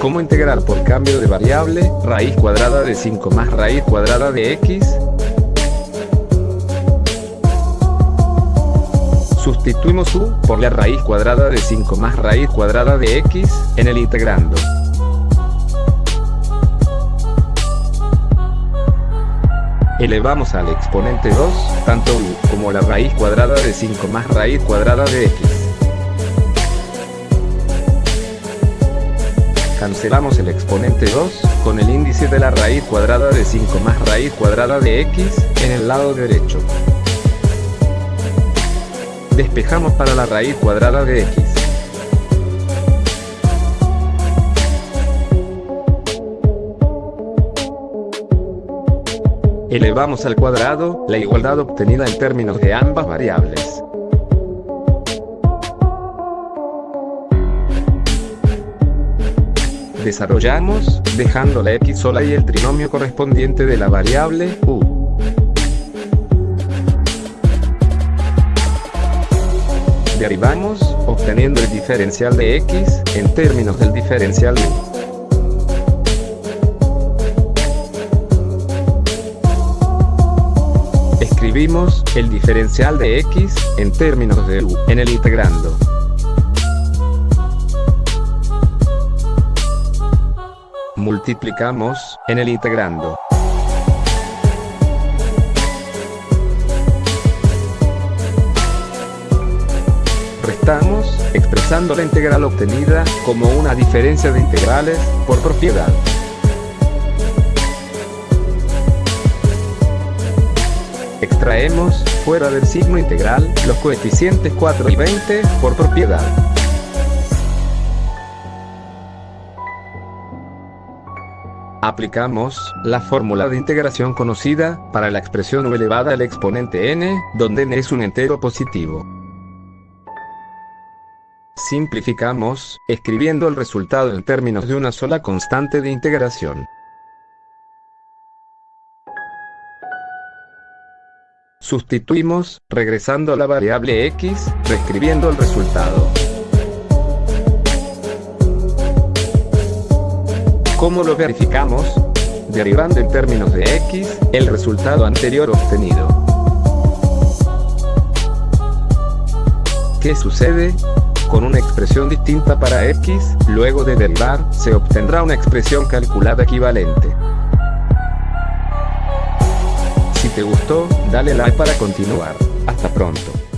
¿Cómo integrar por cambio de variable, raíz cuadrada de 5 más raíz cuadrada de x? Sustituimos u por la raíz cuadrada de 5 más raíz cuadrada de x en el integrando. Elevamos al exponente 2, tanto u como la raíz cuadrada de 5 más raíz cuadrada de x. Cancelamos el exponente 2, con el índice de la raíz cuadrada de 5 más raíz cuadrada de x, en el lado derecho. Despejamos para la raíz cuadrada de x. Elevamos al cuadrado, la igualdad obtenida en términos de ambas variables. Desarrollamos, dejando la x sola y el trinomio correspondiente de la variable u. Derivamos, obteniendo el diferencial de x, en términos del diferencial u. Escribimos, el diferencial de x, en términos de u, en el integrando. Multiplicamos, en el integrando. Restamos, expresando la integral obtenida, como una diferencia de integrales, por propiedad. Extraemos, fuera del signo integral, los coeficientes 4 y 20, por propiedad. Aplicamos la fórmula de integración conocida para la expresión u elevada al exponente n, donde n es un entero positivo. Simplificamos, escribiendo el resultado en términos de una sola constante de integración. Sustituimos, regresando a la variable x, reescribiendo el resultado. ¿Cómo lo verificamos? Derivando en términos de x, el resultado anterior obtenido. ¿Qué sucede? Con una expresión distinta para x, luego de derivar, se obtendrá una expresión calculada equivalente. Si te gustó, dale like para continuar. Hasta pronto.